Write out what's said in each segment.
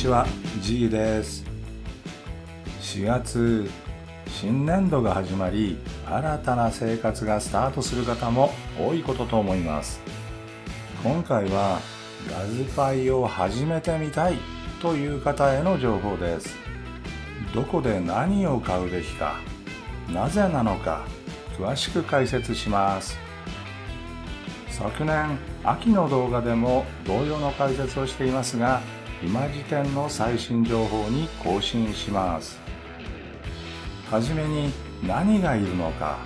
ちは G です。4月新年度が始まり新たな生活がスタートする方も多いことと思います。今回はラズパイを始めてみたいという方への情報です。どこで何を買うべきかなぜなのか詳しく解説します。昨年秋の動画でも同様の解説をしていますが今時点の最新情報に更新します。はじめに何がいるのか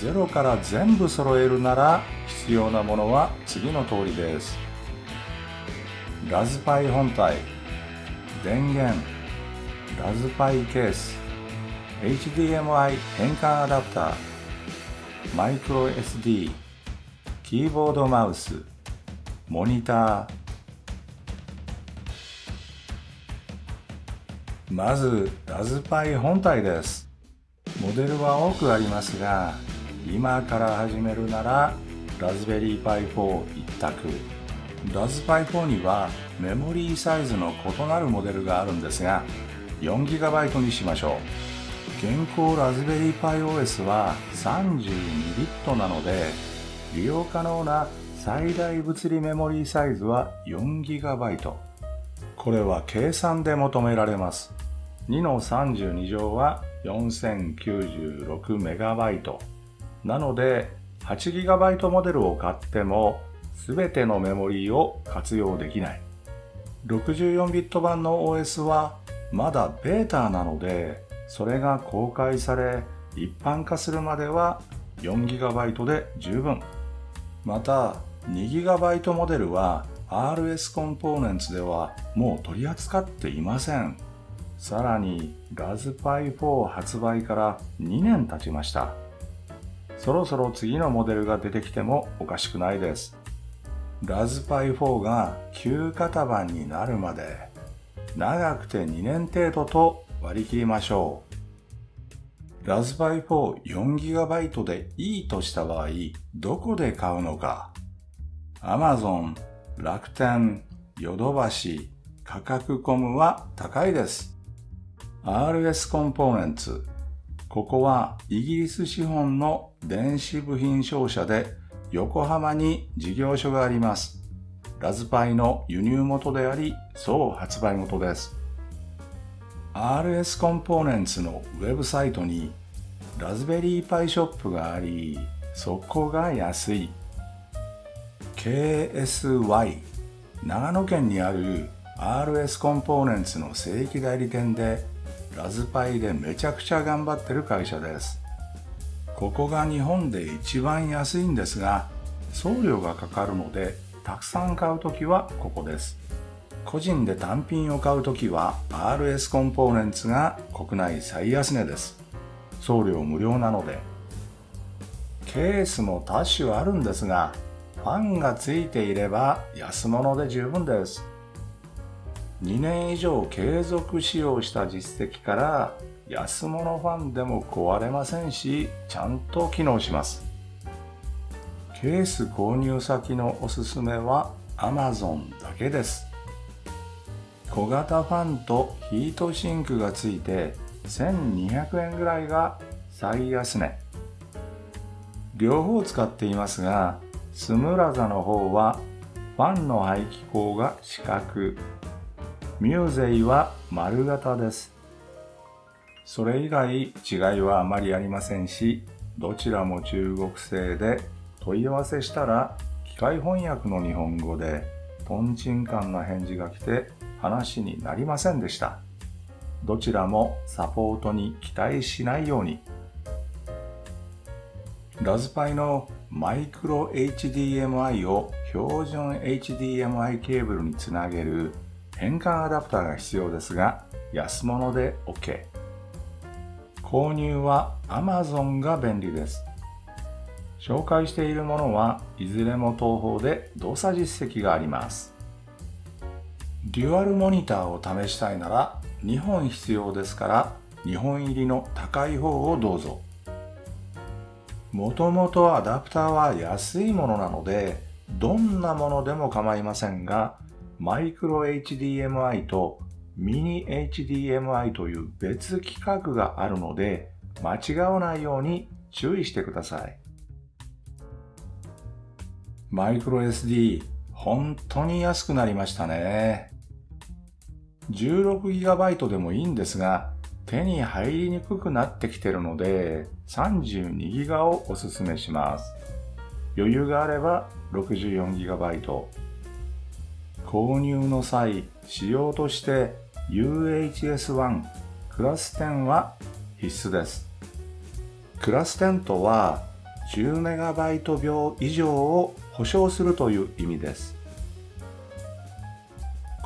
ゼロから全部揃えるなら必要なものは次の通りです。ラズパイ本体電源ラズパイケース HDMI 変換アダプターマイクロ SD キーボードマウスモニターまずラズパイ本体です。モデルは多くありますが今から始めるならラズベリーパイ4一択。ラズパイ4にはメモリーサイズの異なるモデルがあるんですが 4GB にしましょう。現行ラズベリーパイ OS は32ビットなので利用可能な最大物理メモリーサイズは 4GB これは計算で求められます。2の32乗は 4096MB なので 8GB モデルを買っても全てのメモリーを活用できない。64ビット版の OS はまだベータなのでそれが公開され一般化するまでは 4GB で十分。また 2GB モデルは RS コンポーネンツではもう取り扱っていませんさらにラズパイ4発売から2年経ちました。そろそろ次のモデルが出てきてもおかしくないです。ラズパイ4が旧型番になるまで長くて2年程度と割り切りましょう。ラズパイ 44GB でいいとした場合、どこで買うのか ?Amazon、楽天、ヨドバシ、価格コムは高いです。RS コンポーネンツ。ここはイギリス資本の電子部品商社で横浜に事業所があります。ラズパイの輸入元であり、総発売元です。RS コンポーネンツのウェブサイトにラズベリーパイショップがあり、そこが安い。KSY 長野県にある RS コンポーネンツの正規代理店でラズパイでめちゃくちゃ頑張ってる会社です。ここが日本で一番安いんですが、送料がかかるので、たくさん買うときはここです。個人で単品を買うときは RS コンポーネンツが国内最安値です。送料無料なので。ケースも多種あるんですが、ファンがついていれば安物で十分です。2年以上継続使用した実績から安物ファンでも壊れませんしちゃんと機能します。ケース購入先のおすすめは Amazon だけです。小型ファンとヒートシンクがついて1200円ぐらいが最安値。両方使っていますがスムラザの方はファンの排気口が四角ミューゼイは丸型です。それ以外違いはあまりありませんし、どちらも中国製で問い合わせしたら機械翻訳の日本語でトンチンカンな返事が来て話になりませんでした。どちらもサポートに期待しないように。ラズパイのマイクロ HDMI を標準 HDMI ケーブルにつなげる変換アダプターが必要ですが、安物で OK。購入は Amazon が便利です。紹介しているものはいずれも東方で動作実績があります。デュアルモニターを試したいなら2本必要ですから2本入りの高い方をどうぞ。もともとアダプターは安いものなのでどんなものでも構いませんがマイクロ HDMI とミニ HDMI という別規格があるので間違わないように注意してください。マイクロ SD 本当に安くなりましたね。16GB でもいいんですが手に入りにくくなってきてるので 32GB をおすすめします。余裕があれば 64GB 購入の際仕様として UHS-1 クラス10は必須です。クラス10とは 10MB 秒以上を保証するという意味です。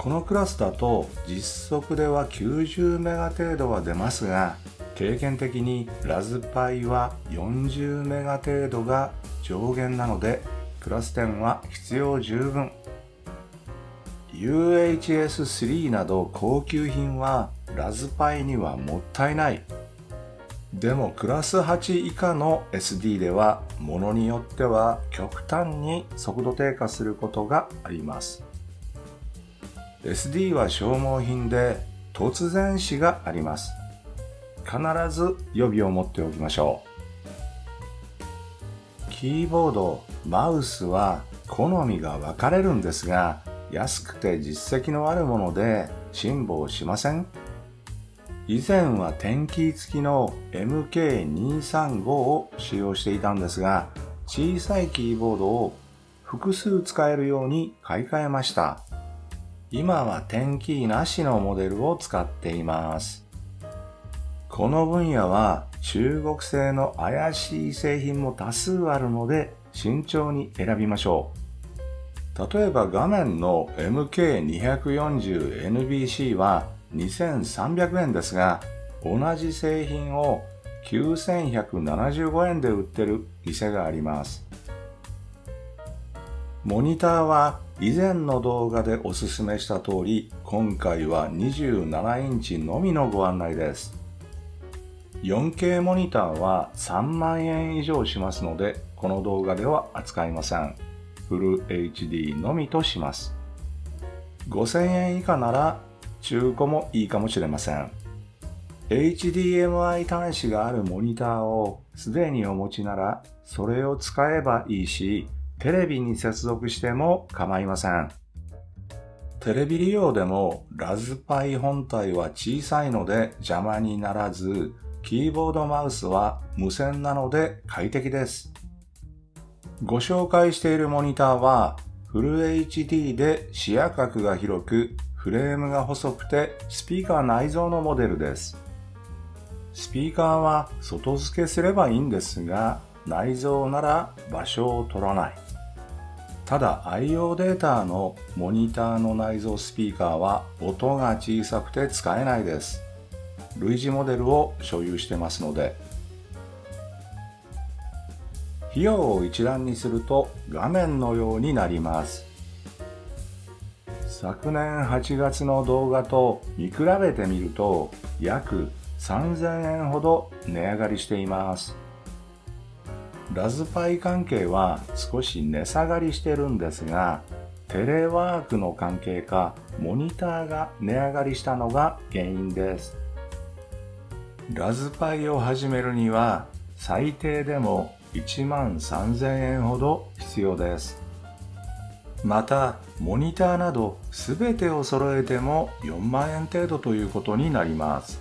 このクラスだと実測では90メガ程度は出ますが経験的にラズパイは40メガ程度が上限なのでクラス10は必要十分。UHS-3 など高級品はラズパイにはもったいない。でもクラス8以下の SD ではものによっては極端に速度低下することがあります。SD は消耗品で突然死があります。必ず予備を持っておきましょう。キーボードマウスは好みが分かれるんですが安くて実績のあるもので辛抱しません。以前は点キー付きの MK235 を使用していたんですが小さいキーボードを複数使えるように買い替えました。今は点キーなしのモデルを使っていますこの分野は中国製の怪しい製品も多数あるので慎重に選びましょう例えば画面の MK240NBC は2300円ですが、同じ製品を9175円で売ってる店があります。モニターは以前の動画でおすすめした通り、今回は27インチのみのご案内です。4K モニターは3万円以上しますので、この動画では扱いません。フル HD のみとします。5000円以下なら中古もいいかもしれません。HDMI 端子があるモニターをすでにお持ちならそれを使えばいいし、テレビに接続しても構いません。テレビ利用でもラズパイ本体は小さいので邪魔にならず、キーボードマウスは無線なので快適です。ご紹介しているモニターはフル HD で視野角が広くフレームが細くてスピーカー内蔵のモデルです。スピーカーは外付けすればいいんですが内蔵なら場所を取らない。ただ IO データのモニターの内蔵スピーカーは音が小さくて使えないです。類似モデルを所有してますので。費用を一覧にすると画面のようになります。昨年8月の動画と見比べてみると約3000円ほど値上がりしています。ラズパイ関係は少し値下がりしてるんですがテレワークの関係かモニターが値上がりしたのが原因ですラズパイを始めるには最低でも1万3000円ほど必要です。また、モニターなど全てを揃えても4万円程度ということになります。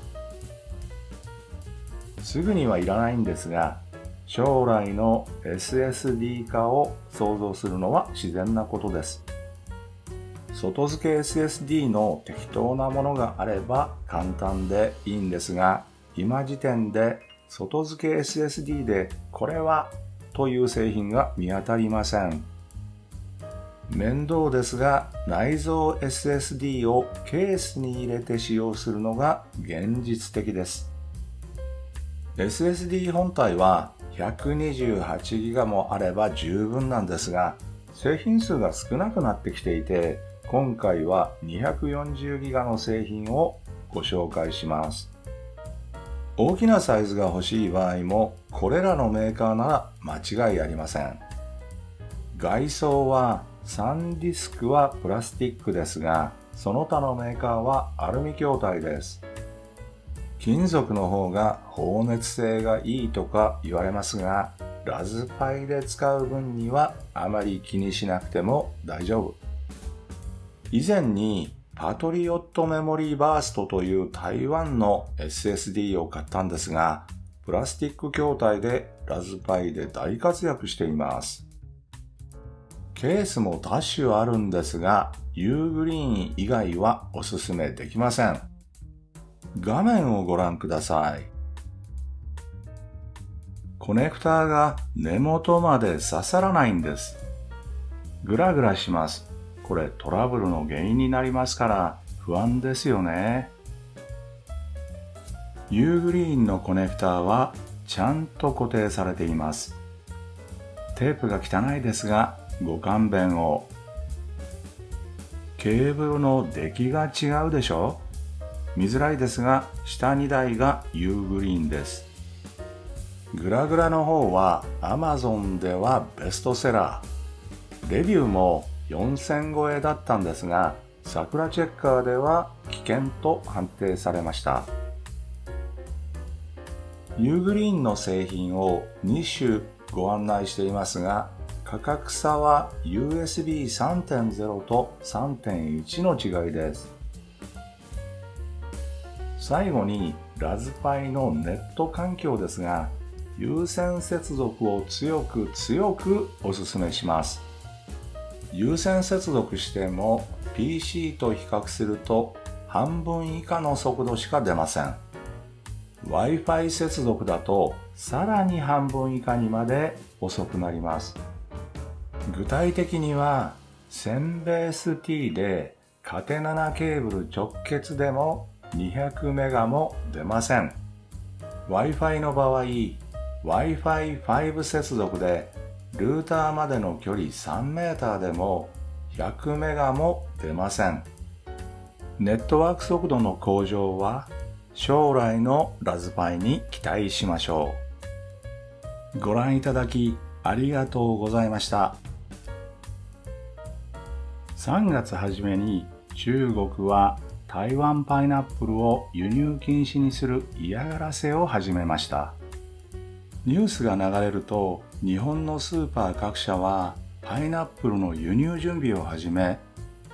すぐにはいらないんですが、将来の SSD 化を想像するのは自然なことです。外付け SSD の適当なものがあれば簡単でいいんですが、今時点で外付け SSD でこれはという製品が見当たりません。面倒ですが内蔵 SSD をケースに入れて使用するのが現実的です。SSD 本体は 128GB もあれば十分なんですが製品数が少なくなってきていて今回は 240GB の製品をご紹介します。大きなサイズが欲しい場合もこれらのメーカーなら間違いありません外装はサンディスクはプラスチックですがその他のメーカーはアルミ筐体です。金属の方が放熱性がいいとか言われますが、ラズパイで使う分にはあまり気にしなくても大丈夫。以前にパトリオットメモリーバーストという台湾の SSD を買ったんですが、プラスチック筐体でラズパイで大活躍しています。ケースも多種あるんですが、U グリーン以外はおすすめできません。画面をご覧ください。コネクターが根元まで刺さらないんです。グラグラします。これトラブルの原因になりますから不安ですよね。U グリーンのコネクターはちゃんと固定されています。テープが汚いですがご勘弁を。ケーブルの出来が違うでしょ見づらいですが下2台が U グリーンです。グラグラの方は Amazon ではベストセラー。レビューも4000超えだったんですが、桜チェッカーでは危険と判定されました。ユーグリーンの製品を2種ご案内していますが、価格差は USB 3.0と3.1の違いです。最後にラズパイのネット環境ですが、有線接続を強く強くお勧めします。有線接続しても PC と比較すると半分以下の速度しか出ません。Wi-Fi 接続だとさらに半分以下にまで遅くなります。具体的には 1000BST でカテナナケーブル直結でも200メガも出ません。Wi-Fi の場合、Wi-Fi5 接続でルーターまでの距離3メーターでも100メガも出ません。ネットワーク速度の向上は将来のラズパイに期待しましょう。ご覧いただきありがとうございました。3月初めに中国は台湾パイナップルを輸入禁止にする嫌がらせを始めました。ニュースが流れると日本のスーパー各社はパイナップルの輸入準備を始め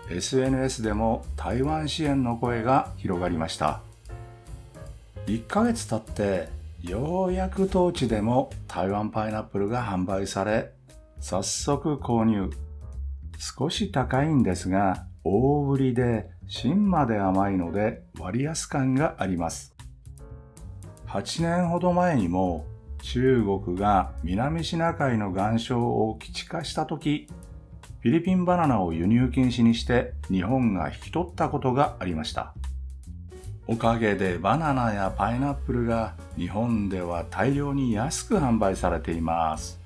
SNS でも台湾支援の声が広がりました1ヶ月経ってようやく当地でも台湾パイナップルが販売され早速購入少し高いんですが大ぶりで芯まで甘いので割安感があります。8年ほど前にも中国が南シナ海の岩礁を基地化した時フィリピンバナナを輸入禁止にして日本が引き取ったことがありました。おかげでバナナやパイナップルが日本では大量に安く販売されています。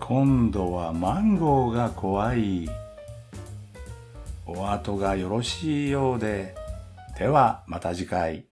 今度はマンゴーが怖い。お後がよろしいようで。ではまた次回。